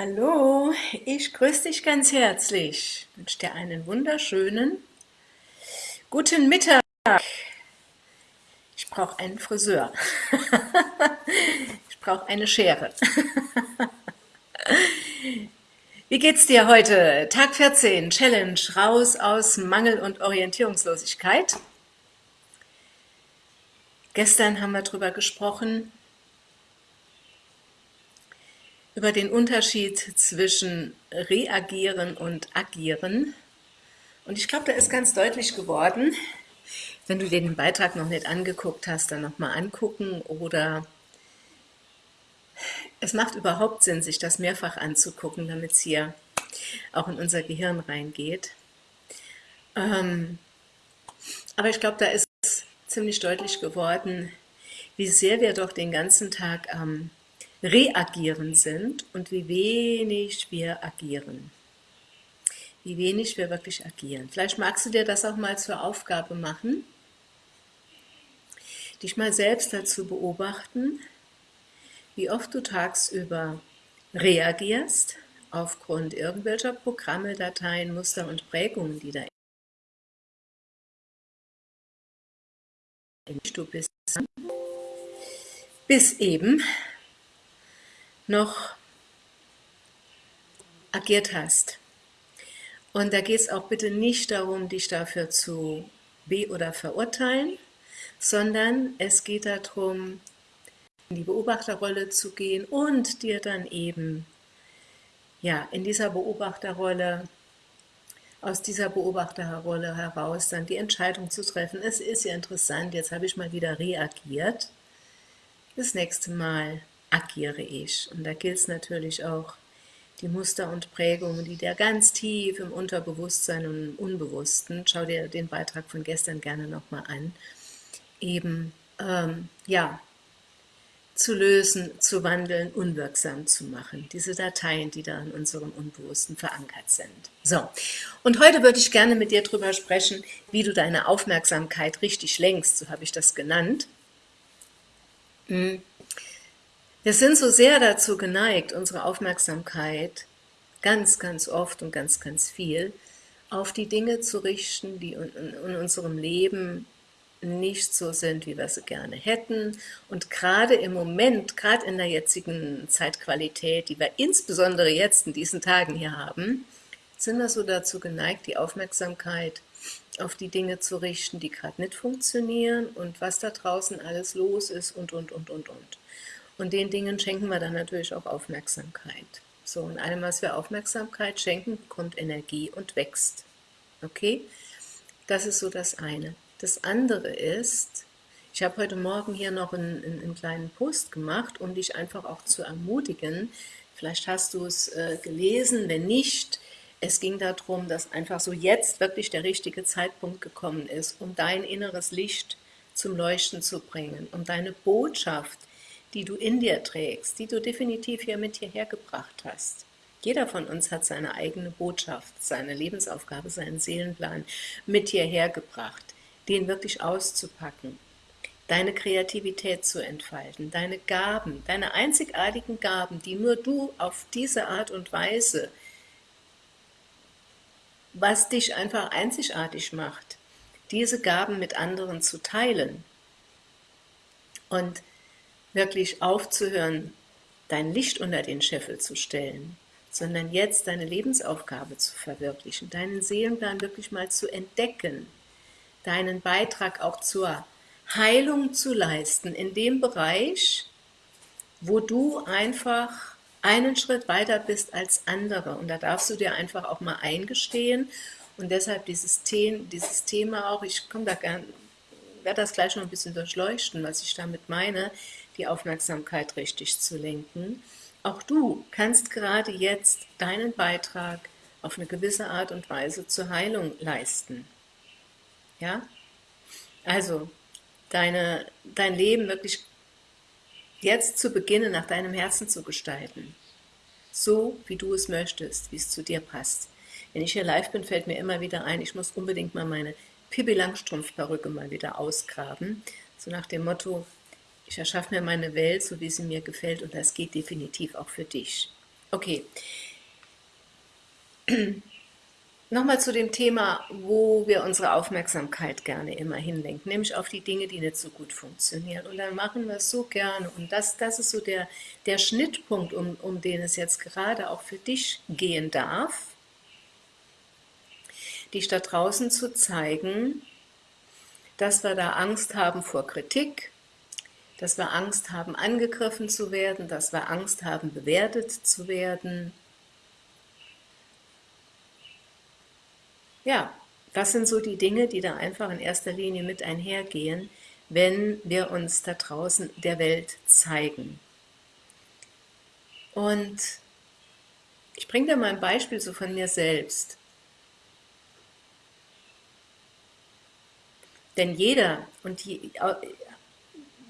Hallo, ich grüße dich ganz herzlich. Ich wünsche dir einen wunderschönen guten Mittag. Ich brauche einen Friseur. ich brauche eine Schere. Wie geht's dir heute? Tag 14, Challenge, raus aus Mangel und Orientierungslosigkeit. Gestern haben wir darüber gesprochen, über den Unterschied zwischen reagieren und agieren. Und ich glaube, da ist ganz deutlich geworden, wenn du dir den Beitrag noch nicht angeguckt hast, dann nochmal angucken oder es macht überhaupt Sinn, sich das mehrfach anzugucken, damit es hier auch in unser Gehirn reingeht. Ähm, aber ich glaube, da ist ziemlich deutlich geworden, wie sehr wir doch den ganzen Tag am reagieren sind und wie wenig wir agieren. Wie wenig wir wirklich agieren. Vielleicht magst du dir das auch mal zur Aufgabe machen, dich mal selbst dazu beobachten, wie oft du tagsüber reagierst aufgrund irgendwelcher Programme, Dateien, Muster und Prägungen, die da in du bist, bis eben noch agiert hast. Und da geht es auch bitte nicht darum, dich dafür zu be- oder verurteilen, sondern es geht darum, in die Beobachterrolle zu gehen und dir dann eben ja, in dieser Beobachterrolle, aus dieser Beobachterrolle heraus dann die Entscheidung zu treffen. Es ist ja interessant, jetzt habe ich mal wieder reagiert. Das nächste Mal agiere ich. Und da gilt es natürlich auch, die Muster und Prägungen, die da ganz tief im Unterbewusstsein und im Unbewussten, schau dir den Beitrag von gestern gerne nochmal an, eben, ähm, ja, zu lösen, zu wandeln, unwirksam zu machen. Diese Dateien, die da in unserem Unbewussten verankert sind. So, und heute würde ich gerne mit dir darüber sprechen, wie du deine Aufmerksamkeit richtig lenkst, so habe ich das genannt. Hm. Wir sind so sehr dazu geneigt, unsere Aufmerksamkeit ganz, ganz oft und ganz, ganz viel auf die Dinge zu richten, die in unserem Leben nicht so sind, wie wir sie gerne hätten. Und gerade im Moment, gerade in der jetzigen Zeitqualität, die wir insbesondere jetzt in diesen Tagen hier haben, sind wir so dazu geneigt, die Aufmerksamkeit auf die Dinge zu richten, die gerade nicht funktionieren und was da draußen alles los ist und, und, und, und, und. Und den Dingen schenken wir dann natürlich auch Aufmerksamkeit. So, und allem, was wir Aufmerksamkeit schenken, kommt Energie und wächst. Okay? Das ist so das eine. Das andere ist, ich habe heute Morgen hier noch einen, einen, kleinen Post gemacht, um dich einfach auch zu ermutigen. Vielleicht hast du es äh, gelesen, wenn nicht, es ging darum, dass einfach so jetzt wirklich der richtige Zeitpunkt gekommen ist, um dein inneres Licht zum Leuchten zu bringen, um deine Botschaft die du in dir trägst, die du definitiv hier mit hierher gebracht hast. Jeder von uns hat seine eigene Botschaft, seine Lebensaufgabe, seinen Seelenplan mit hierher gebracht, den wirklich auszupacken, deine Kreativität zu entfalten, deine Gaben, deine einzigartigen Gaben, die nur du auf diese Art und Weise, was dich einfach einzigartig macht, diese Gaben mit anderen zu teilen. Und wirklich aufzuhören, dein Licht unter den Scheffel zu stellen, sondern jetzt deine Lebensaufgabe zu verwirklichen, deinen Seelenplan wirklich mal zu entdecken, deinen Beitrag auch zur Heilung zu leisten, in dem Bereich, wo du einfach einen Schritt weiter bist als andere. Und da darfst du dir einfach auch mal eingestehen und deshalb dieses, dieses Thema auch, ich komme da gern, werde das gleich noch ein bisschen durchleuchten, was ich damit meine, die Aufmerksamkeit richtig zu lenken. Auch du kannst gerade jetzt deinen Beitrag auf eine gewisse Art und Weise zur Heilung leisten. Ja? Also, deine, dein Leben wirklich jetzt zu beginnen, nach deinem Herzen zu gestalten. So, wie du es möchtest, wie es zu dir passt. Wenn ich hier live bin, fällt mir immer wieder ein, ich muss unbedingt mal meine Pippi Langstrumpf-Perücke mal wieder ausgraben. So nach dem Motto, ich erschaffe mir meine Welt, so wie sie mir gefällt und das geht definitiv auch für dich. Okay. Nochmal zu dem Thema, wo wir unsere Aufmerksamkeit gerne immer hinlenken, nämlich auf die Dinge, die nicht so gut funktionieren. Und dann machen wir es so gerne. Und das, das ist so der, der Schnittpunkt, um, um den es jetzt gerade auch für dich gehen darf, dich da draußen zu zeigen, dass wir da Angst haben vor Kritik, dass wir Angst haben, angegriffen zu werden, dass wir Angst haben, bewertet zu werden, Ja, das sind so die Dinge, die da einfach in erster Linie mit einhergehen, wenn wir uns da draußen der Welt zeigen. Und ich bringe dir mal ein Beispiel so von mir selbst. Denn jeder, und die,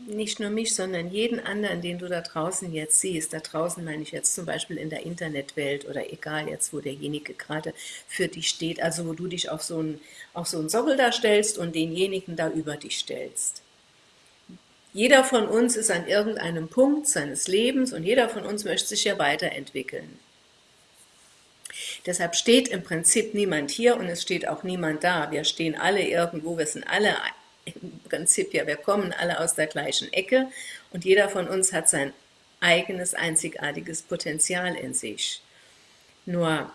nicht nur mich, sondern jeden anderen, den du da draußen jetzt siehst, da draußen meine ich jetzt zum Beispiel in der Internetwelt oder egal jetzt, wo derjenige gerade für dich steht, also wo du dich auf so einen, auf so einen Sockel da stellst und denjenigen da über dich stellst. Jeder von uns ist an irgendeinem Punkt seines Lebens und jeder von uns möchte sich ja weiterentwickeln. Deshalb steht im Prinzip niemand hier und es steht auch niemand da. Wir stehen alle irgendwo, wir sind alle im Prinzip ja, wir kommen alle aus der gleichen Ecke und jeder von uns hat sein eigenes, einzigartiges Potenzial in sich. Nur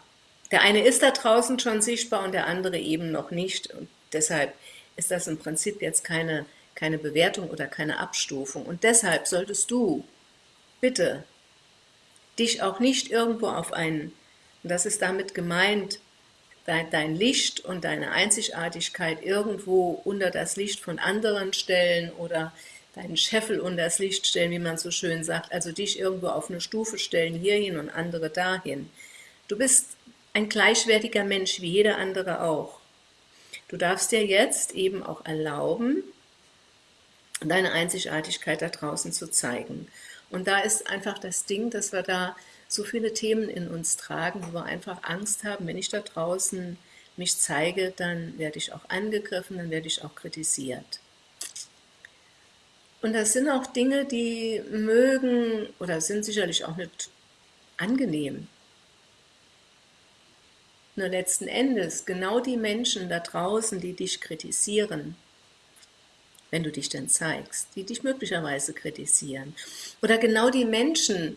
der eine ist da draußen schon sichtbar und der andere eben noch nicht und deshalb ist das im Prinzip jetzt keine, keine Bewertung oder keine Abstufung und deshalb solltest du bitte dich auch nicht irgendwo auf einen, und das ist damit gemeint, dein Licht und deine Einzigartigkeit irgendwo unter das Licht von anderen stellen oder deinen Scheffel unter das Licht stellen, wie man so schön sagt, also dich irgendwo auf eine Stufe stellen, hierhin und andere dahin. Du bist ein gleichwertiger Mensch, wie jeder andere auch. Du darfst dir jetzt eben auch erlauben, deine Einzigartigkeit da draußen zu zeigen. Und da ist einfach das Ding, dass wir da so viele Themen in uns tragen, wo wir einfach Angst haben, wenn ich da draußen mich zeige, dann werde ich auch angegriffen, dann werde ich auch kritisiert. Und das sind auch Dinge, die mögen oder sind sicherlich auch nicht angenehm. Nur letzten Endes, genau die Menschen da draußen, die dich kritisieren, wenn du dich denn zeigst, die dich möglicherweise kritisieren, oder genau die Menschen,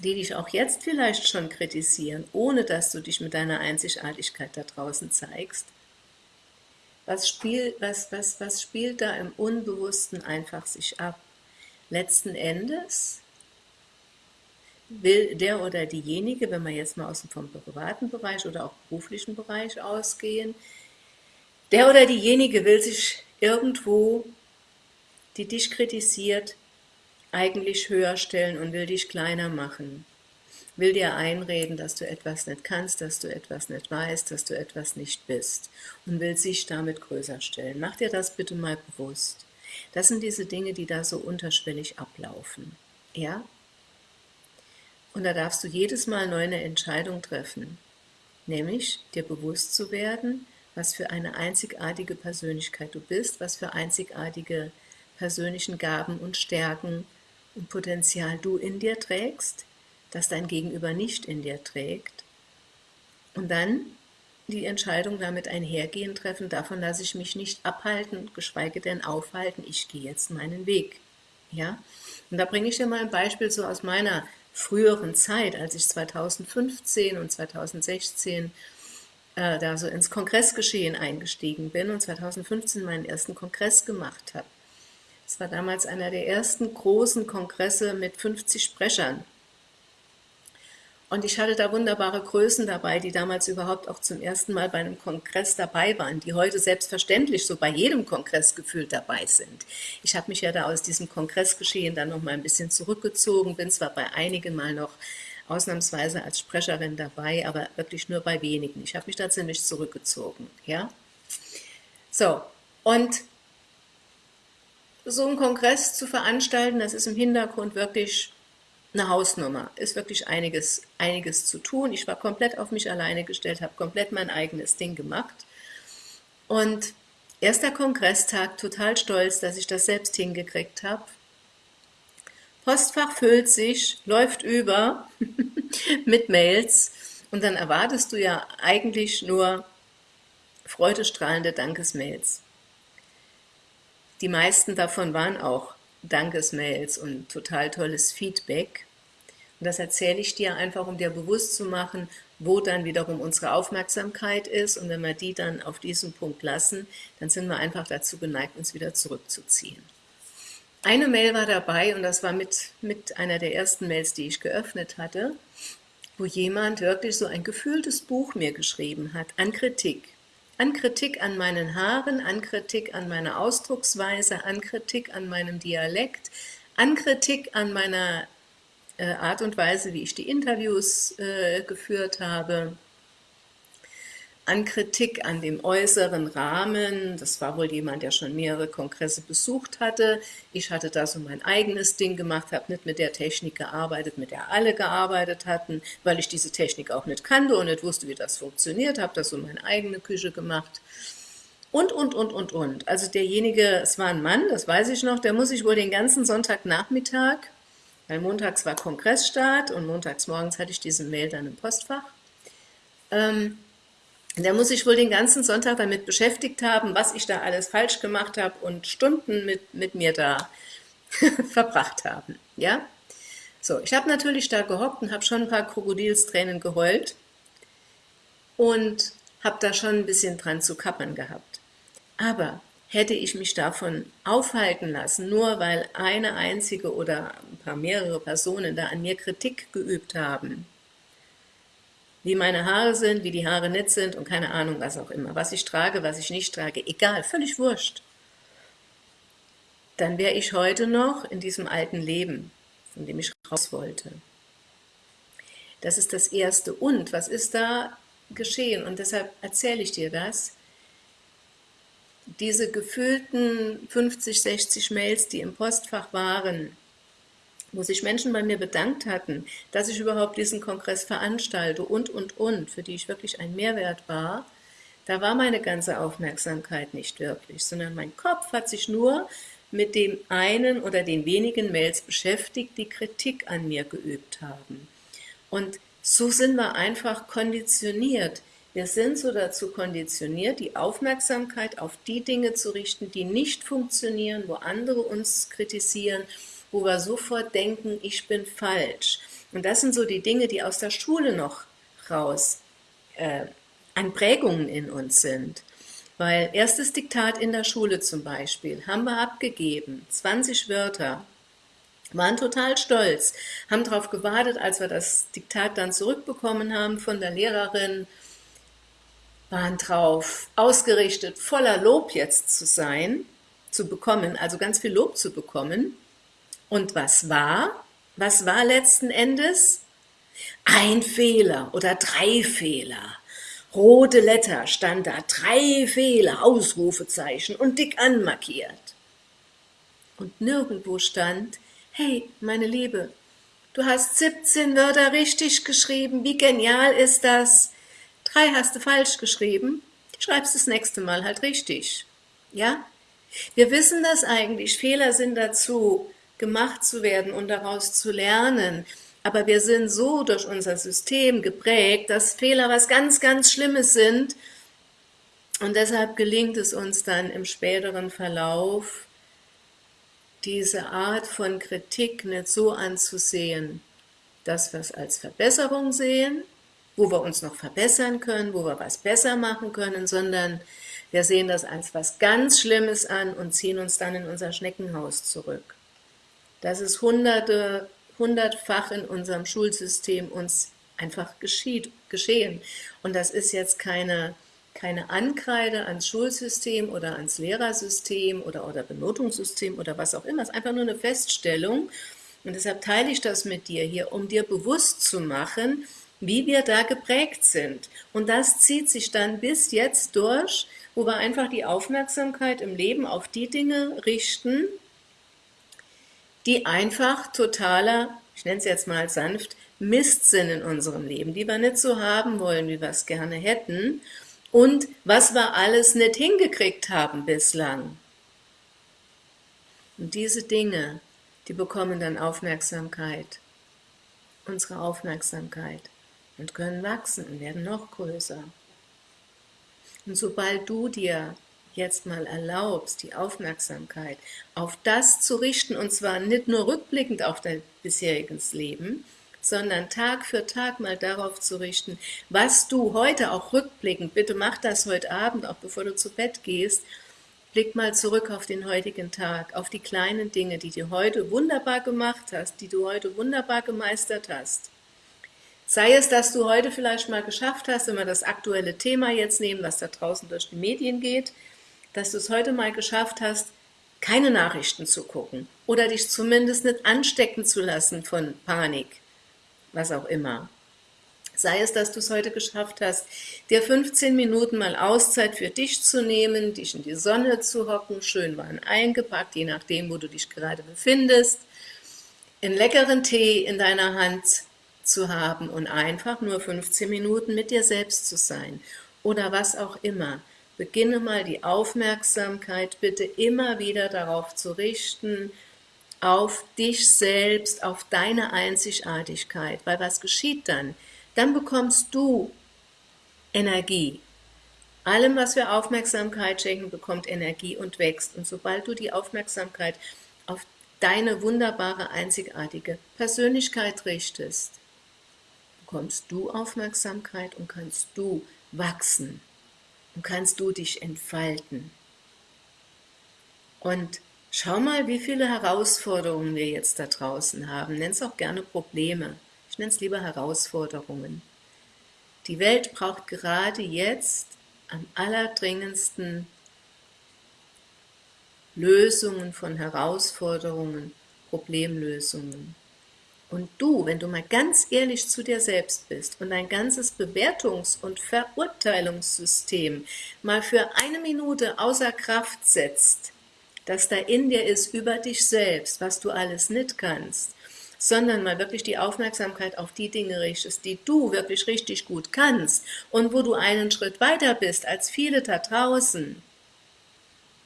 die dich auch jetzt vielleicht schon kritisieren, ohne dass du dich mit deiner Einzigartigkeit da draußen zeigst, was, spiel, was, was, was spielt da im Unbewussten einfach sich ab? Letzten Endes will der oder diejenige, wenn wir jetzt mal aus dem vom privaten Bereich oder auch beruflichen Bereich ausgehen, der oder diejenige will sich irgendwo, die dich kritisiert, eigentlich höher stellen und will dich kleiner machen, will dir einreden, dass du etwas nicht kannst, dass du etwas nicht weißt, dass du etwas nicht bist und will sich damit größer stellen. Mach dir das bitte mal bewusst. Das sind diese Dinge, die da so unterschwellig ablaufen. Ja? Und da darfst du jedes Mal neu eine Entscheidung treffen, nämlich dir bewusst zu werden, was für eine einzigartige Persönlichkeit du bist, was für einzigartige persönlichen Gaben und Stärken und Potenzial du in dir trägst, das dein Gegenüber nicht in dir trägt. Und dann die Entscheidung damit einhergehen treffen, davon lasse ich mich nicht abhalten, geschweige denn aufhalten, ich gehe jetzt meinen Weg. Ja? Und da bringe ich dir mal ein Beispiel so aus meiner früheren Zeit, als ich 2015 und 2016 äh, da so ins Kongressgeschehen eingestiegen bin und 2015 meinen ersten Kongress gemacht habe. Es war damals einer der ersten großen Kongresse mit 50 Sprechern. Und ich hatte da wunderbare Größen dabei, die damals überhaupt auch zum ersten Mal bei einem Kongress dabei waren, die heute selbstverständlich so bei jedem Kongress gefühlt dabei sind. Ich habe mich ja da aus diesem Kongressgeschehen dann noch mal ein bisschen zurückgezogen, bin zwar bei einigen mal noch ausnahmsweise als Sprecherin dabei, aber wirklich nur bei wenigen. Ich habe mich da ziemlich zurückgezogen. Ja? So, und so einen Kongress zu veranstalten, das ist im Hintergrund wirklich eine Hausnummer, ist wirklich einiges, einiges zu tun. Ich war komplett auf mich alleine gestellt, habe komplett mein eigenes Ding gemacht. Und erster Kongresstag, total stolz, dass ich das selbst hingekriegt habe. Postfach füllt sich, läuft über mit Mails und dann erwartest du ja eigentlich nur freudestrahlende Dankesmails. Die meisten davon waren auch Dankesmails und total tolles Feedback. Und das erzähle ich dir einfach, um dir bewusst zu machen, wo dann wiederum unsere Aufmerksamkeit ist. Und wenn wir die dann auf diesen Punkt lassen, dann sind wir einfach dazu geneigt, uns wieder zurückzuziehen. Eine Mail war dabei und das war mit, mit einer der ersten Mails, die ich geöffnet hatte, wo jemand wirklich so ein gefühltes Buch mir geschrieben hat an Kritik. An Kritik an meinen Haaren, an Kritik an meiner Ausdrucksweise, an Kritik an meinem Dialekt, an Kritik an meiner äh, Art und Weise, wie ich die Interviews äh, geführt habe, an Kritik an dem äußeren Rahmen. Das war wohl jemand, der schon mehrere Kongresse besucht hatte. Ich hatte da so mein eigenes Ding gemacht, habe nicht mit der Technik gearbeitet, mit der alle gearbeitet hatten, weil ich diese Technik auch nicht kannte und nicht wusste, wie das funktioniert, habe da so meine eigene Küche gemacht. Und, und, und, und, und. Also derjenige, es war ein Mann, das weiß ich noch, der muss sich wohl den ganzen Sonntagnachmittag, weil montags war Kongressstart und montags morgens hatte ich diese Mail dann im Postfach, ähm, der muss sich wohl den ganzen Sonntag damit beschäftigt haben, was ich da alles falsch gemacht habe und Stunden mit, mit mir da verbracht haben. Ja? So, ich habe natürlich da gehockt und habe schon ein paar Krokodilstränen geheult und habe da schon ein bisschen dran zu kappern gehabt. Aber hätte ich mich davon aufhalten lassen, nur weil eine einzige oder ein paar mehrere Personen da an mir Kritik geübt haben, wie meine Haare sind, wie die Haare nicht sind und keine Ahnung, was auch immer. Was ich trage, was ich nicht trage, egal, völlig wurscht. Dann wäre ich heute noch in diesem alten Leben, von dem ich raus wollte. Das ist das Erste. Und was ist da geschehen? Und deshalb erzähle ich dir das. Diese gefühlten 50, 60 Mails, die im Postfach waren, wo sich Menschen bei mir bedankt hatten, dass ich überhaupt diesen Kongress veranstalte und, und, und, für die ich wirklich ein Mehrwert war, da war meine ganze Aufmerksamkeit nicht wirklich, sondern mein Kopf hat sich nur mit dem einen oder den wenigen Mails beschäftigt, die Kritik an mir geübt haben. Und so sind wir einfach konditioniert. Wir sind so dazu konditioniert, die Aufmerksamkeit auf die Dinge zu richten, die nicht funktionieren, wo andere uns kritisieren wo wir sofort denken, ich bin falsch. Und das sind so die Dinge, die aus der Schule noch raus äh, an Prägungen in uns sind. Weil erstes Diktat in der Schule zum Beispiel haben wir abgegeben, 20 Wörter, waren total stolz, haben darauf gewartet, als wir das Diktat dann zurückbekommen haben von der Lehrerin, waren drauf ausgerichtet, voller Lob jetzt zu sein, zu bekommen, also ganz viel Lob zu bekommen. Und was war? Was war letzten Endes? Ein Fehler oder drei Fehler. Rote Letter stand da, drei Fehler, Ausrufezeichen und dick anmarkiert. Und nirgendwo stand, hey, meine Liebe, du hast 17 Wörter richtig geschrieben, wie genial ist das? Drei hast du falsch geschrieben, schreibst das nächste Mal halt richtig. Ja? Wir wissen das eigentlich, Fehler sind dazu gemacht zu werden und daraus zu lernen. Aber wir sind so durch unser System geprägt, dass Fehler was ganz, ganz Schlimmes sind. Und deshalb gelingt es uns dann im späteren Verlauf, diese Art von Kritik nicht so anzusehen, dass wir es als Verbesserung sehen, wo wir uns noch verbessern können, wo wir was besser machen können, sondern wir sehen das als was ganz Schlimmes an und ziehen uns dann in unser Schneckenhaus zurück. Das ist hunderte, hundertfach in unserem Schulsystem uns einfach geschieht, geschehen. Und das ist jetzt keine, keine Ankreide ans Schulsystem oder ans Lehrersystem oder, oder Benotungssystem oder was auch immer. Es ist einfach nur eine Feststellung. Und deshalb teile ich das mit dir hier, um dir bewusst zu machen, wie wir da geprägt sind. Und das zieht sich dann bis jetzt durch, wo wir einfach die Aufmerksamkeit im Leben auf die Dinge richten, die einfach totaler, ich nenne es jetzt mal sanft, Mist sind in unserem Leben, die wir nicht so haben wollen, wie wir es gerne hätten und was wir alles nicht hingekriegt haben bislang. Und diese Dinge, die bekommen dann Aufmerksamkeit, unsere Aufmerksamkeit und können wachsen und werden noch größer. Und sobald du dir jetzt mal erlaubst, die Aufmerksamkeit auf das zu richten, und zwar nicht nur rückblickend auf dein bisheriges Leben, sondern Tag für Tag mal darauf zu richten, was du heute auch rückblickend, bitte mach das heute Abend, auch bevor du zu Bett gehst, blick mal zurück auf den heutigen Tag, auf die kleinen Dinge, die du heute wunderbar gemacht hast, die du heute wunderbar gemeistert hast. Sei es, dass du heute vielleicht mal geschafft hast, wenn wir das aktuelle Thema jetzt nehmen, was da draußen durch die Medien geht, dass du es heute mal geschafft hast, keine Nachrichten zu gucken oder dich zumindest nicht anstecken zu lassen von Panik, was auch immer. Sei es, dass du es heute geschafft hast, dir 15 Minuten mal Auszeit für dich zu nehmen, dich in die Sonne zu hocken, schön warm eingepackt, je nachdem, wo du dich gerade befindest, einen leckeren Tee in deiner Hand zu haben und einfach nur 15 Minuten mit dir selbst zu sein oder was auch immer. Beginne mal die Aufmerksamkeit bitte immer wieder darauf zu richten, auf dich selbst, auf deine Einzigartigkeit, weil was geschieht dann? Dann bekommst du Energie. Allem, was wir Aufmerksamkeit schenken, bekommt Energie und wächst. Und sobald du die Aufmerksamkeit auf deine wunderbare, einzigartige Persönlichkeit richtest, bekommst du Aufmerksamkeit und kannst du wachsen und kannst du dich entfalten. Und schau mal, wie viele Herausforderungen wir jetzt da draußen haben. Nenn es auch gerne Probleme. Ich nenne es lieber Herausforderungen. Die Welt braucht gerade jetzt am allerdringendsten Lösungen von Herausforderungen, Problemlösungen. Und du, wenn du mal ganz ehrlich zu dir selbst bist und dein ganzes Bewertungs- und Verurteilungssystem mal für eine Minute außer Kraft setzt, dass da in dir ist über dich selbst, was du alles nicht kannst, sondern mal wirklich die Aufmerksamkeit auf die Dinge richtest, die du wirklich richtig gut kannst und wo du einen Schritt weiter bist als viele da draußen,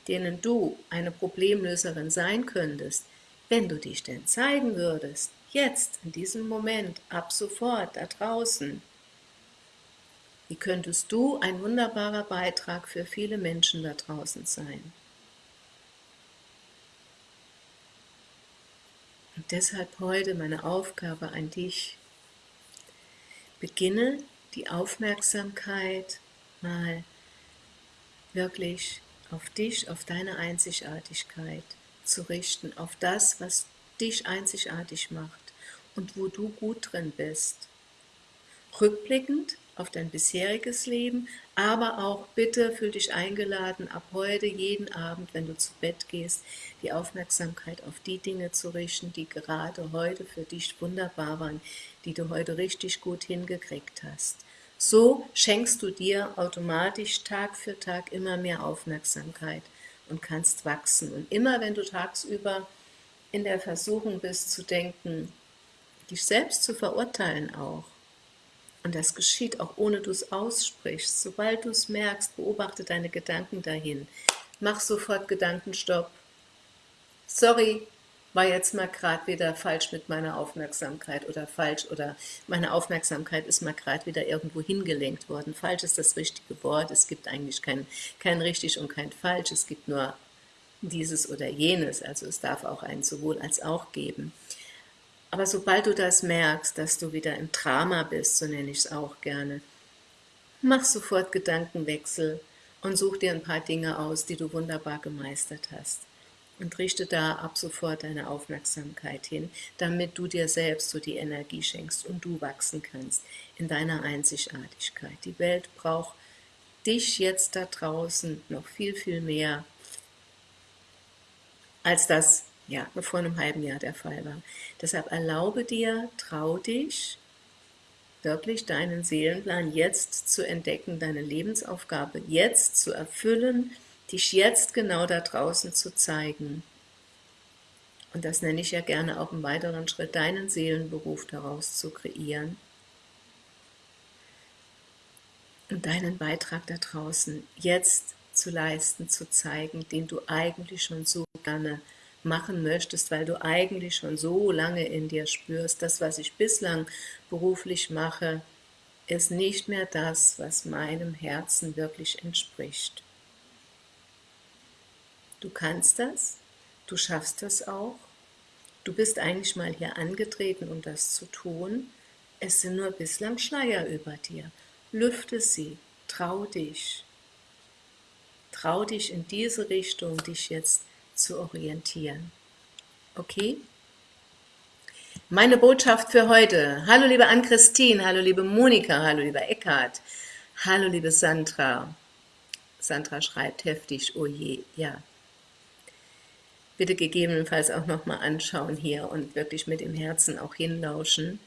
denen du eine Problemlöserin sein könntest, wenn du dich denn zeigen würdest, jetzt, in diesem Moment, ab sofort, da draußen. Wie könntest du ein wunderbarer Beitrag für viele Menschen da draußen sein? Und deshalb heute meine Aufgabe an dich. Beginne die Aufmerksamkeit mal wirklich auf dich, auf deine Einzigartigkeit zu richten, auf das, was dich einzigartig macht und wo du gut drin bist. Rückblickend auf dein bisheriges Leben, aber auch bitte fühl dich eingeladen, ab heute jeden Abend, wenn du zu Bett gehst, die Aufmerksamkeit auf die Dinge zu richten, die gerade heute für dich wunderbar waren, die du heute richtig gut hingekriegt hast. So schenkst du dir automatisch Tag für Tag immer mehr Aufmerksamkeit und kannst wachsen. Und immer wenn du tagsüber in der Versuchung bist zu denken, dich selbst zu verurteilen auch. Und das geschieht auch ohne du es aussprichst. Sobald du es merkst, beobachte deine Gedanken dahin. Mach sofort Gedankenstopp. Sorry, war jetzt mal gerade wieder falsch mit meiner Aufmerksamkeit oder falsch oder meine Aufmerksamkeit ist mal gerade wieder irgendwo hingelenkt worden. Falsch ist das richtige Wort. Es gibt eigentlich kein, kein richtig und kein falsch. Es gibt nur dieses oder jenes. Also es darf auch ein sowohl als auch geben. Aber sobald du das merkst, dass du wieder im Drama bist, so nenne ich es auch gerne, mach sofort Gedankenwechsel und such dir ein paar Dinge aus, die du wunderbar gemeistert hast. Und richte da ab sofort deine Aufmerksamkeit hin, damit du dir selbst so die Energie schenkst und du wachsen kannst in deiner Einzigartigkeit. Die Welt braucht dich jetzt da draußen noch viel, viel mehr, als das ja, vor einem halben Jahr der Fall war. Deshalb erlaube dir, trau dich, wirklich deinen Seelenplan jetzt zu entdecken, deine Lebensaufgabe jetzt zu erfüllen, dich jetzt genau da draußen zu zeigen. Und das nenne ich ja gerne auch im weiteren Schritt, deinen Seelenberuf daraus zu kreieren. Und deinen Beitrag da draußen jetzt zu leisten, zu zeigen, den du eigentlich schon so gerne machen möchtest, weil du eigentlich schon so lange in dir spürst, das, was ich bislang beruflich mache, ist nicht mehr das, was meinem Herzen wirklich entspricht. Du kannst das, du schaffst das auch, du bist eigentlich mal hier angetreten, um das zu tun, es sind nur bislang Schleier über dir. Lüfte sie, trau dich. Trau dich in diese Richtung, dich jetzt zu orientieren. Okay? Meine Botschaft für heute. Hallo liebe Ann-Christine, hallo liebe Monika, hallo lieber Eckhard, hallo liebe Sandra. Sandra schreibt heftig, oh je, ja. Bitte gegebenenfalls auch nochmal anschauen hier und wirklich mit dem Herzen auch hinlauschen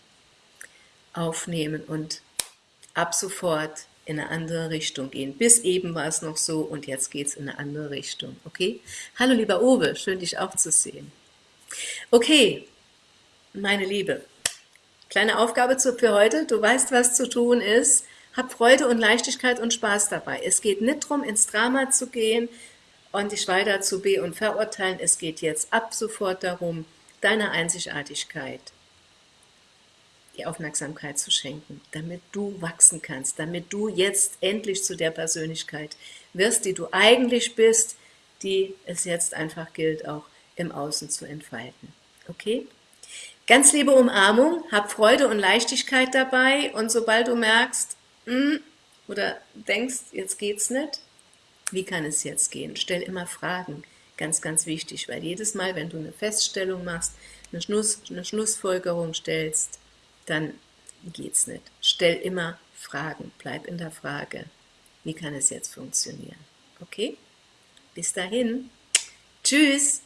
aufnehmen und ab sofort in eine andere Richtung gehen. Bis eben war es noch so und jetzt geht es in eine andere Richtung, okay? Hallo lieber Owe, schön dich auch zu sehen. Okay, meine Liebe, kleine Aufgabe für heute, du weißt, was zu tun ist, hab Freude und Leichtigkeit und Spaß dabei. Es geht nicht darum, ins Drama zu gehen und dich weiter zu be- und verurteilen, es geht jetzt ab sofort darum, deine Einzigartigkeit die Aufmerksamkeit zu schenken, damit du wachsen kannst, damit du jetzt endlich zu der Persönlichkeit wirst, die du eigentlich bist, die es jetzt einfach gilt, auch im Außen zu entfalten. Okay? Ganz liebe Umarmung, hab Freude und Leichtigkeit dabei und sobald du merkst, mm, oder denkst, jetzt geht's nicht, wie kann es jetzt gehen? Stell immer Fragen, ganz, ganz wichtig, weil jedes Mal, wenn du eine Feststellung machst, eine, Schluss, eine Schlussfolgerung stellst, dann geht's nicht. Stell immer Fragen, bleib in der Frage. Wie kann es jetzt funktionieren? Okay? Bis dahin. Tschüss!